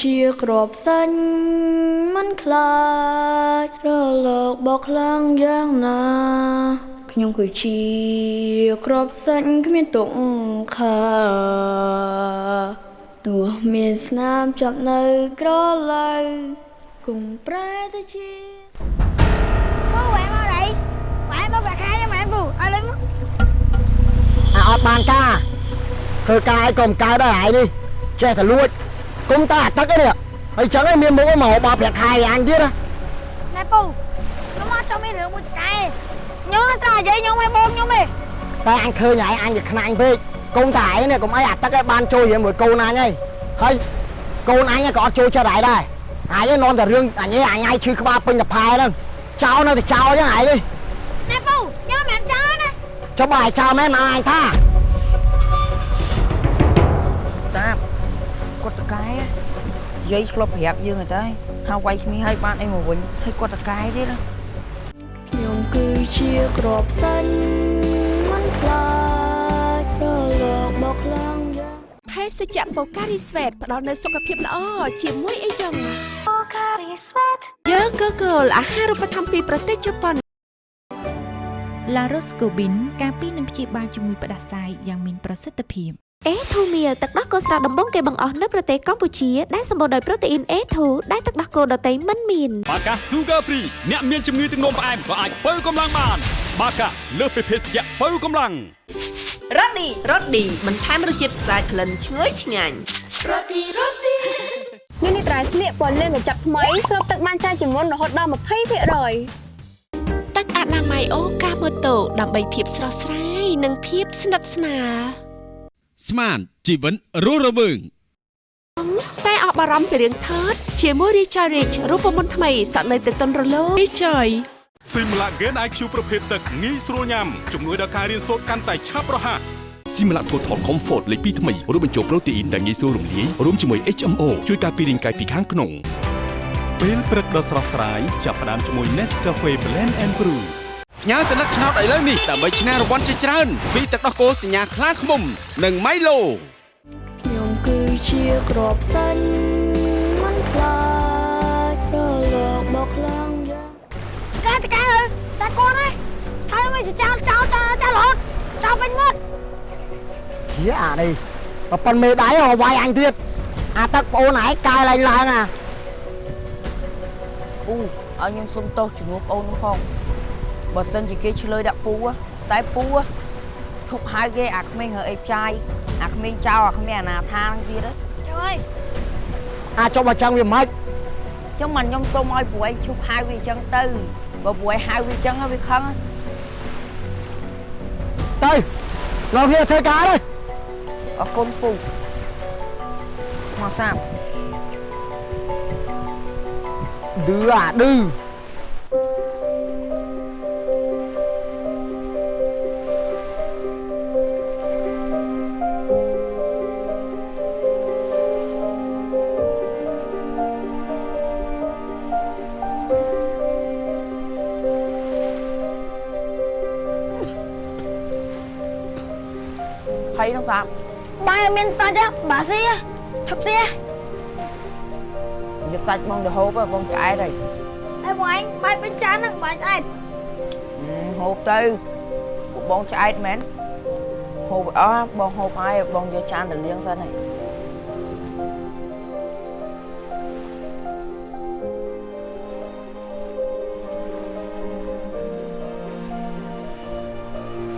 ជាក្របសាញ់មិនខ្លាចរលកបោកខ្លាំងយ៉ាងណាខ្ញុំគឺជាក្របសាញ់គ្មានទុកខាទោះមានស្នាមចាប់នៅក្រឡៅគង់ប្រែទៅជា Bố quẹo mau đi Quẹo bố quẹo khai cho mẹ bù Ở lên អាអត់បានការធ្វើការឲ្យកុំកើតដល់ហើយនេះចេះតែលួច គុំតាអាទឹកឯនេះហើយចឹងឯងមានមុខមកបោប្រាក់ខែអញទៀតណា Nè bù Nó mót cho mấy rượu mua cay Nhớ ta vậy nhung hay buông nhung đi តែអញឃើញហើយអញវាខ្នាញ់ពេកកូនតាឯងនេះកុំអីអាទឹកឯងបានចូលជាមួយមួយកូនអញហើយហើយកូនអញក៏អត់ចូលចិត្តហើយដែរអញឯងនាំតែរឿងអញឯងអញឯងឈឺក្បាលពេញតែផែហ្នឹងចោលនៅតែចោលចឹងហើយនេះ Nè bù Nhớ mẹ chơi nè ចុះបើឲ្យចោលមែនមកអញថាតាប គាត់តកែយាយឆ្លប់ប្រាប់យើងហើយតែថាវាយគ្នាឲ្យបានអីមកវិញហើយគាត់តកែទៀតណាខ្ញុំគឺជាក្របសាញ់មិនខ្លាចរលកបោកខ្លាំងយ៉ាងភេសជ្ជៈបូការីស្វេតផ្ដល់នូវសុខភាពល្អជាមួយអីចឹងបូការីស្វេតយើងក៏គោលអាហារូបត្ថម្ភពីប្រទេសជប៉ុនឡារ៉ូស្កូប៊ីនការពីនឹងព្យាបាលជំងឺផ្ដាសាយយ៉ាងមានប្រសិទ្ធភាព អេធូមៀលទឹកដោះគោស្រស់ដំបងគេបង្អស់នៅប្រទេសកម្ពុជាដែលសម្បូរដោយប្រូតេអ៊ីន A2 ដែលទឹកដោះគោដតៃមិនមានបាកា Sugar Free អ្នកមានជំងឺទឹកនោមផ្អែមក៏អាចបើកម្លាំងបាន បាកាលើសពីភេសជ្ជៈបើកម្លាំងរ៉ូឌីរ៉ូឌីបន្ថែមរសជាតិស្អាតក្លិនឈ្ងុយឆ្ងាញ់នេះនេះត្រៃស្លៀកពណ៌លឿងកញ្ចប់ថ្មីស្រូបទឹកបានច្រើនជាងមុនរហូតដល់20%ទឹកអនាម័យអូកាម៉ូតូដើម្បីភាពស្រស់ស្រាយនិងភាពស្និទ្ធស្នាល ស្មានជីវិតរស់រវើងតែអស់បារម្ភពីរឿងថតជាមួយ Recharge Rich រូបមន្តថ្មីសក់នៅតែទន់រលោង Recharge ស៊ីមឡាហ្គេន IQ ប្រភេទទឹកងាយស្រួលញ៉ាំជំនួយដល់ការរៀនសូត្រកាន់តែឆាប់រហ័សស៊ីមឡាថូថល Comfort លេខ2ថ្មីរួមបញ្ចូលប្រូតេអ៊ីនដែលងាយស្រួលរំលាយរួមជាមួយ HMO ជួយការពាររាងកាយពីខាងក្នុងពេលព្រឹកដ៏ស្រស់ស្រាយចាប់ផ្ដើមជាមួយ Nescafe Blend and Brew ផ្ញើសញ្ញាឆ្នោតឥឡូវនេះដើម្បីឈ្នះរង្វាន់ជាច្រើនពីទឹកដោះគោសញ្ញាខ្លាឃ្មុំ និង Milo ខ្ញុំគឺជាក្របសាញ់មិនខ្លាចរលកបោកខ្លាំងយ៉ាង Cái cái ơi Ta con ơi Thôi mày sẽ chào chào chào chào lột Chào bên một ជាអានេះបើប៉ុនមេដៃហៅវាយអញទៀតអាទឹកប្អូនឯងកាយឡើងឡើងអាពូឲ្យខ្ញុំសុំទោសជំនួសបងខ្ញុំផង បើសិនជាគេឆ្លើយដាក់ពូហ៎តែពូហ៎ឈប់ហៅគេអាក្មេងរើអីផ្ចាយអាក្មេងចោលអាក្មេងអនាថាហ្នឹងទៀតហ៎ Trời ơi អាចុះបើចឹងវាមិនចឹងមិនខ្ញុំសុំឲ្យព្រោះឯងឈប់ហៅវាអញ្ចឹងទៅបើព្រោះឯងហៅវាអញ្ចឹងហើយវាខឹងហ៎ទៅលោកវាធ្វើការទៅអរគុណពូមកសាប់ឌឺអាឌឺ សាប់ Ba miên sao chứ Bà xí á Thập xí á យកសាច់បងទៅហូបហ៎បងឆ្អែតហើយ Ê bọn anh Ba bên chán á Ba anh ហឹមហូបទៅពួកបងឆ្អែតមែនហូបអស់បងហូបហើយបងយកចានទៅលាងសិនហើយ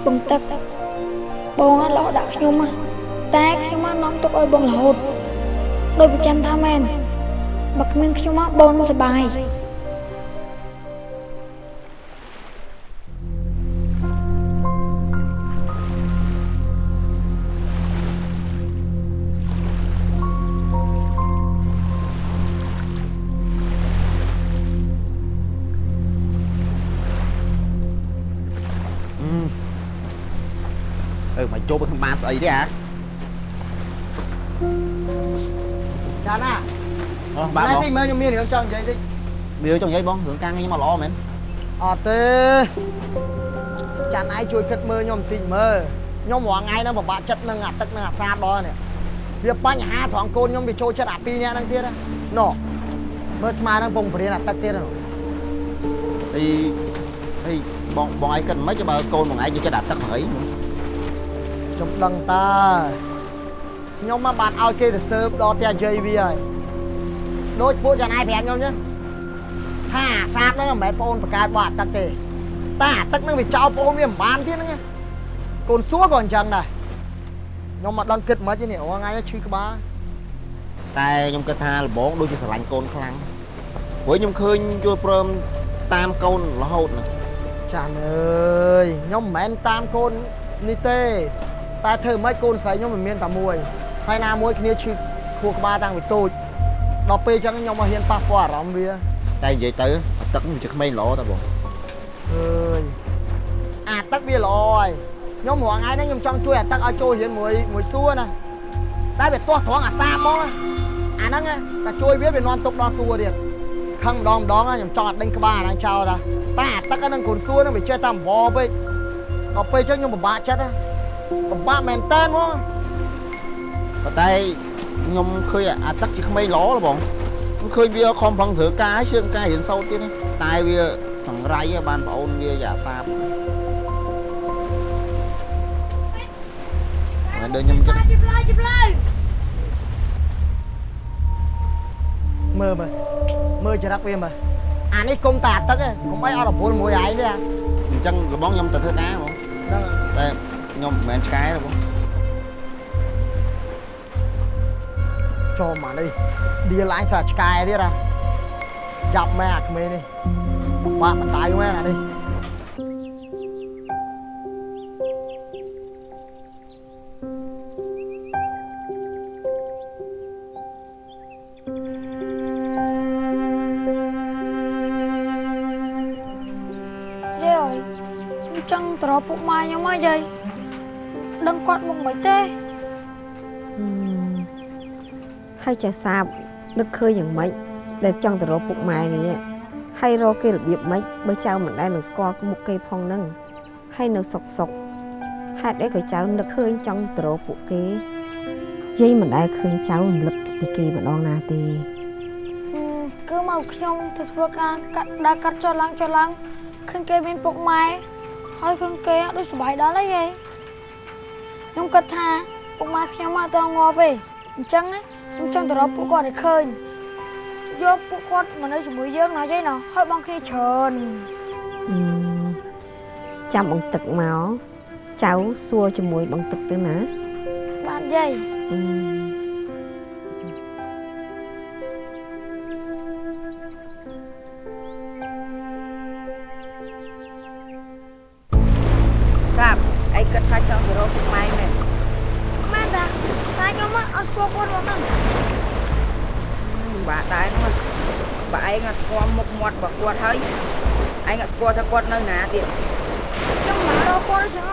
បងទឹក បងអត់លោដាក់ខ្ញុំហ៎តែខ្ញុំអត់នាំទុកឲ្យបងរហូតដោយប្រចាំថាមែនបើគ្មានខ្ញុំមកបងនឹងសប្បាយ អីទេហ៎ចាណាអូបាទណែបងតិចមើលខ្ញុំមានរឿងចង់និយាយតិចវាចង់និយាយបងរឿងការងារខ្ញុំមកល្អមែនអត់ទេចាន់ឯងជួយគិតមើលខ្ញុំបន្តិចមើលខ្ញុំរាល់ថ្ងៃហ្នឹងពិបាកចិត្តនឹងអាទឹកនឹងអាសាបដល់នេះវាបញ្ហាត្រង់កូនខ្ញុំវាចូលចិត្តអាពីរនាក់ហ្នឹងទៀតណាណូមើលស្មាហ្នឹងពងបរៀនអាទឹកទៀតណាអីអីបងបងឯងគិតមិនខ្មិចបើកូនបងឯងយកចិត្តអាទឹកហ្នឹងអី ខ្ញុំដឹងតើខ្ញុំមកបានឲ្យគេទៅសើបដល់ផ្ទះយាយវាហើយដូចពួកចាណៃប្រាប់ខ្ញុំចឹងថាអាសាបហ្នឹងមិនមែនបងអូនបកកើតបោះអាទឹកទេតែអាទឹកហ្នឹងវាចោលបងអូនវាមិនបានទៀតហ្នឹងណាកូនសួរក៏អញ្ចឹងដែរខ្ញុំមកដឹងគិតមិនទេនេះរាល់ថ្ងៃឈឺក្បាលតែខ្ញុំគិតថាលបងដូចជាស្រឡាញ់កូនខ្លាំងព្រោះខ្ញុំឃើញយល់ព្រមតាមកូនរហូតណាចាស់អើយខ្ញុំមិនមែនតាមកូននេះទេ តែធ្វើម៉េចកូនស្រីខ្ញុំមិនមានតែមួយហើយណាមួយគ្នាឈឺខួរក្បាលតាំងពីតូចដល់ពេលអញ្ចឹងខ្ញុំមកហ៊ានប៉ះពាល់អារម្មណ៍វា តែនិយាយទៅអាទឹកនេះជាក្មេងល្អតាបងអើយអាទឹកវាល្អហើយខ្ញុំរាល់ថ្ងៃហ្នឹងខ្ញុំចង់ជួយអាទឹកឲ្យចូលរៀនមួយមួយសួរណាតែវាទាស់ត្រង់អាសាបមកណាអាហ្នឹងណាតែជួយវាវានាំទុកដល់សួរទៀតខឹងម្ដងម្ដងណាខ្ញុំចង់ឲ្យដេញក្បាលអាហ្នឹងចោលតាតែអាទឹកហ្នឹងកូនសួរហ្នឹងវាចេះតែអង្វរពេកដល់ពេលអញ្ចឹងខ្ញុំពិបាកចិត្តណា ពិបាកមែនតើហ្មងប៉ុន្តែខ្ញុំឃើញអាទឹកជាក្មេងល្អលបងខ្ញុំឃើញវាខំប្រឹងធ្វើការឲ្យជឿនការរៀនសូត្រទៀតនេះតែវាចង្រៃឯងបានប្អូនវាយ៉ាសាបហើយដូចខ្ញុំគិតជិបលើជិបលើមើលមើលមើលចរិតវាមើលអានេះគុំតែអាទឹកឯងកុំអីអត់រពលមួយឯងទេអាអញ្ចឹងលបងខ្ញុំទៅធ្វើការបងហ្នឹងតែ ខ្ញុំមិនមែនឆ្កែទេបងចូលមកនេះឌីឡាញសាឆ្កែទៀតអាចាប់មែនអាក្មេងនេះបាក់បដៅមែនអានេះយាយអើយខ្ញុំចង់ទៅរកពុកម៉ែខ្ញុំហ៎យាយ ដឹងគាត់មកមិនទេហើយចាសាបនឹកឃើញយ៉ាងម៉េចដែលចង់ទៅរកពុកម៉ែនេះហើយរកគេរបៀបម៉េចបើចៅមិនដែលនឹងស្គាល់មុខគេផងហ្នឹងហើយនៅសុកសុកហេតុអីក៏ចៅនឹកឃើញចង់ទៅរកពួកគេយាយមិនដែលឃើញចៅរំលឹកពីគេម្ដងណាទេគឺមកខ្ញុំទៅធ្វើការកាត់ដើរកាត់ចុះឡើងចុះឡើងឃើញគេមានពុកម៉ែហើយឃើញគេអត់ដូចសុបាយដល់ហើយយាយ ខ្ញុំគិតថាពុកម៉ែខ្ញុំអត់តងាប់ទេអញ្ចឹងណាខ្ញុំចង់ទៅរកពួកគាត់ឲ្យឃើញយកពួកគាត់មកនៅជាមួយយើងណាយាយណាហើយបងគ្នាច្រើនអឺចាំបងទឹកមកចៅសួរជាមួយបងទឹកទៅណាបានយាយអឺ គាល់ថាគាត់នៅណាទៀតខ្ញុំមករកគាត់អញ្ចឹង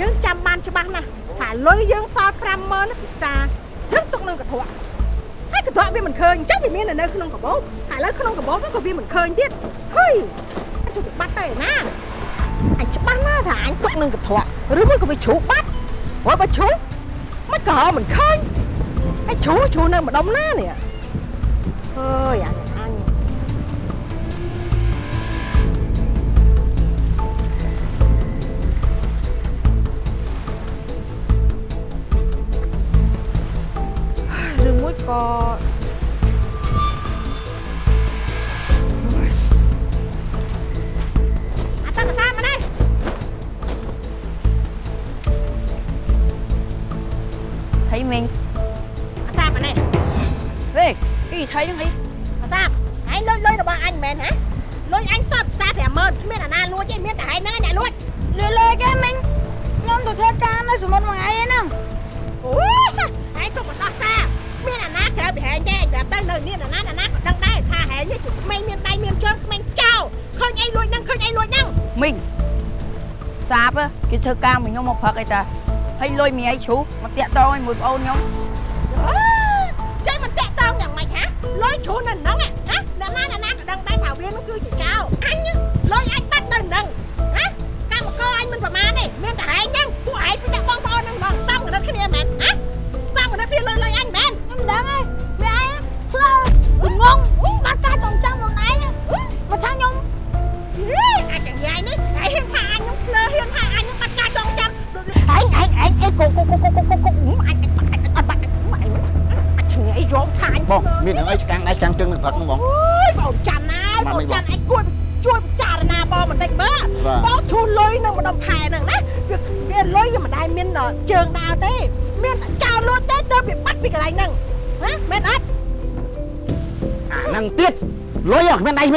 យើងចាំបានច្បាស់ណាស់ថាលុយយើងសល់50000ពីផ្សារយើងទុកនឹងកន្ត្រកហើយកន្ត្រកវាមិនឃើញអញ្ចឹងវាមាននៅក្នុងកាបូបហើយឥឡូវក្នុងកាបូបហ្នឹងក៏វាមិនឃើញទៀតហុយជួយវាបាត់ទៅឯណាអញច្បាស់ណាស់ថាអញទុកនឹងកន្ត្រកឬមួយក៏វាជ្រូកបាត់ព្រោះបើជ្រូកមិនក៏មិនឃើញហើយជ្រូកជ្រូកនៅម្ដុំណានេះអើយអញ ធ្វើការមួយខ្ញុំមកផឹកអីតាហើយលុយមីអីជ្រូកមកតាក់តងឲ្យមួយប្អូនខ្ញុំ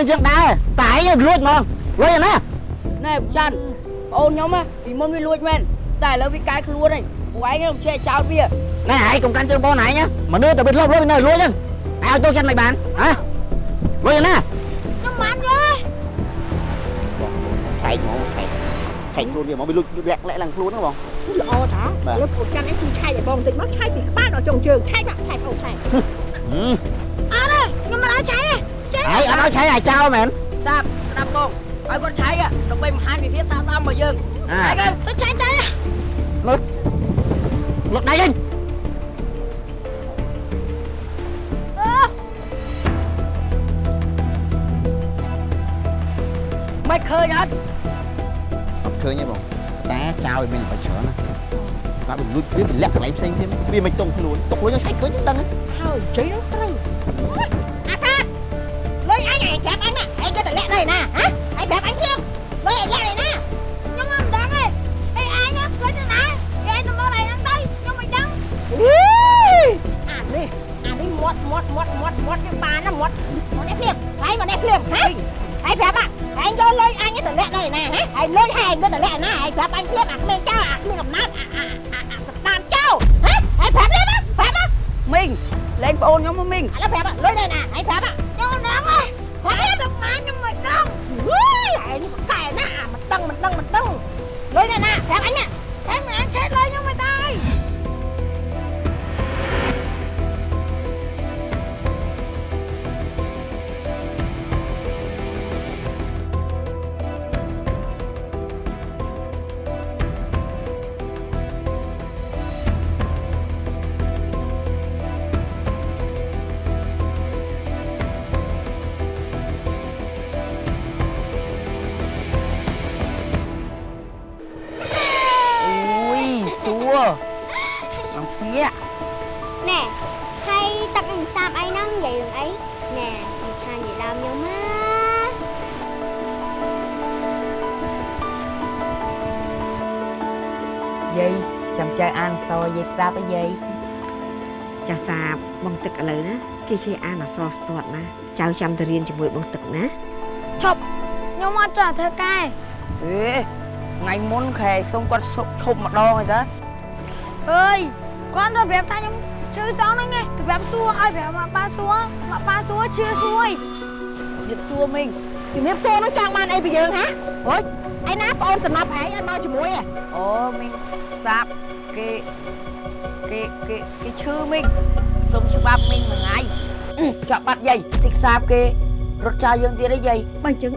នដៃគ្មានជើងដែរតែឯងលួចហ្មងលុយណាណែប្រច័នបងអូនខ្ញុំពីមុនវាលួចមែនតែឥឡូវវាកាយខ្លួនហើយពួកឯងខ្ញុំចេះចោលវាណែឯងកុំកាន់ជើងបងឯងណាមនុស្សតែវាធ្លាប់លុយនៅលួចហ្នឹងឯងឲ្យចូលចិត្តមិនបានហ៎លុយណាខ្ញុំបានយល់ថែកហ្មងថែកថែកខ្លួនវាហ្មងវាលុចលាក់លាក់ឡើងខ្លួនហ្នឹងបងល្អតាលើកូនចាំឯងជួយឆែកឲ្យបងបន្តិចមកឆែកពីក្បាលដល់ចុងជើងឆែកណាឆែកអូឆែក ឲ្យឆៃឲ្យចោលមែនសាប់ស្ដាប់បងឲ្យគាត់ឆៃដើម្បីបង្ហាញវិភាគសាកតាមមកយើងអាឆៃទៅទៅឆៃឆៃលុយលុយដៃវិញមិនឃើញអត់អត់ឃើញទេបងតែចោលវាមានអ្វីច្រើនណាគាត់វាលួចវាវាលាក់កន្លែងផ្សេងទៀតវាមិនតុងខ្លួនតុងខ្លួនយើងឆែកឃើញដឹងហ្នឹងហើយជ័យនោះត្រូវអាសា លុយអញឯងប្រាប់អញណាឯងក៏តលាក់ដែរណាហ៎ឯងប្រាប់អញខ្ញុំលុយឯងលាក់ដែរណាខ្ញុំមិនដឹងទេអីឯងផ្លេចទៅណាឯងទៅមើលឯងហ្នឹងទៅខ្ញុំមិនដឹងអីអានេះអានេះមាត់មាត់មាត់មាត់មាត់វាបានណាមាត់មកនេះភ្លាមឯងមកនេះភ្លាមហ៎ឯងប្រាប់អញយកលុយអញទៅលាក់ដែរណាហ៎ឯ ឯងនេះកែណាមិនដឹងមិនដឹងមិនដឹងលុយដែរណាប្រាប់អញណា យសួរអំភៀកណែហើយទឹកនឹងសាបអីហ្នឹងនិយាយរឿងអីណែនិយាយថានិយាយដើមខ្ញុំណាយាយចាំចៅអានសយាយស្ដាប់អីយាយចាស់សាបបងទឹកឥឡូវណាគេចេះអានអក្សរស្ទាត់ណាចៅចាំទៅរៀនជាមួយបងទឹកណាឈប់ខ្ញុំអត់ចង់ធ្វើការអេថ្ងៃមុនខែសុំគាត់សុកឈប់ម្ដងហើយតា អើយគាត់ទៅប្រាប់ថាខ្ញុំឈឺសងហ្នឹងឯងទៅប្រាប់សួរឲ្យប្រាប់មកប៉ាសួរមកប៉ាសួរជឿសួរជិបសួរមីងជំរាបសួរនឹងចង់បានអីពីយើងហ៎ហូចឯណាប្អូនសំណប់ឯងឲ្យមកជាមួយហ៎អូមីងសាប់គេគេគេគេឈឺមីងសុំច្បាប់មីងមួយថ្ងៃអឺចាប់បាត់យាយតិចសាប់គេរត់ចោលយើងទៀតអីយាយបើអញ្ចឹង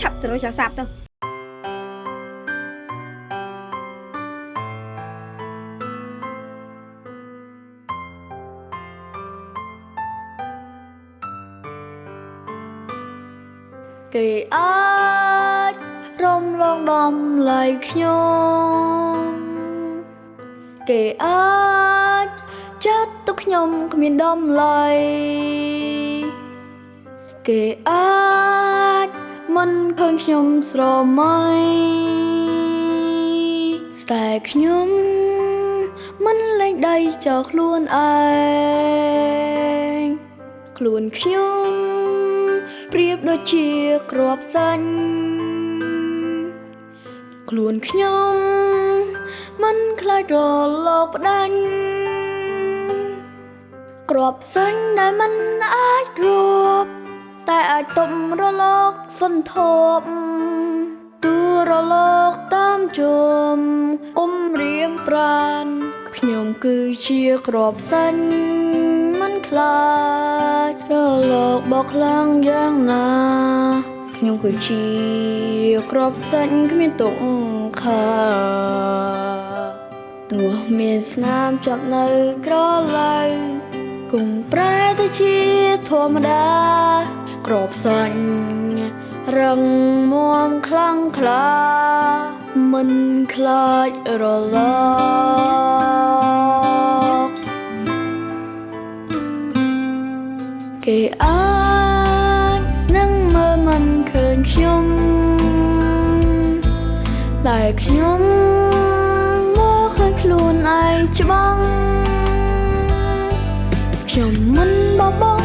ឆាប់ទៅរកចាស់សាបទៅ គេអាចរំលងដំឡៃខ្ញុំគេអាចចាត់ទុកខ្ញុំគ្មានដំឡៃគេអាចមិនឃើញខ្ញុំស្រមៃតែខ្ញុំមិនលែងដៃចោលខ្លួនឯងខ្លួនខ្ញុំ ប្រៀបដូចជាក្របសាញ់ខ្លួនខ្ញុំមិនខ្លាចរលកផ្ដាញ់ក្របសាញ់ដែលមិនអាចរួបតែអាចទប់រលកសន្ធប់ទូរលកតាមជុំគុំរៀងប្រានខ្ញុំគឺជាក្របសាញ់មិន ខ្លាចរលកបោកខ្លាំងយ៉ាងណាខ្ញុំគឺជាក្របសាច់គ្មានទុកខខាទោះមានស្នាមជាប់នៅក្រឡៅគង់ប្រែទៅជាធម្មតាក្របសាញ់រឹងមាំខ្លាំងក្លាមិនខ្លាចរល គេអាចនឹងមើលមិនឃើញខ្ញុំតែខ្ញុំមកឃើញខ្លួនឯងច្បាស់ខ្ញុំមិនបបង